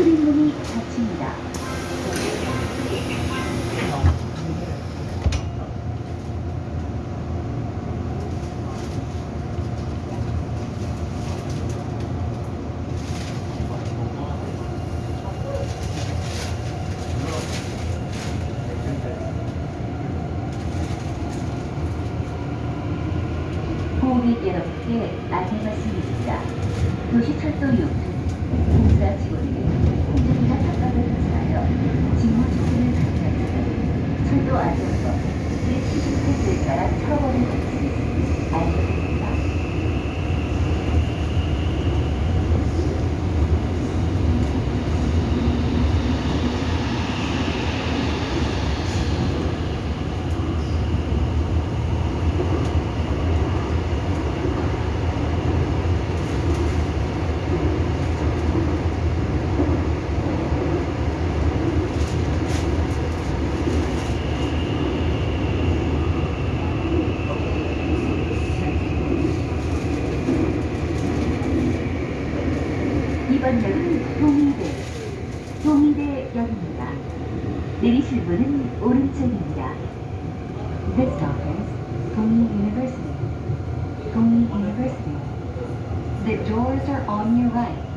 출입문이 닫힙니다. 고객 여러분께 안내 말씀드립니다. 도시철도 6 철도 안전법 제78조에 따라 처벌을 2번역은 동의대, 동의대역입니다. 내리실 문은 오른쪽입니다. This stop is 동의 University, 동의 University. The doors are on your right.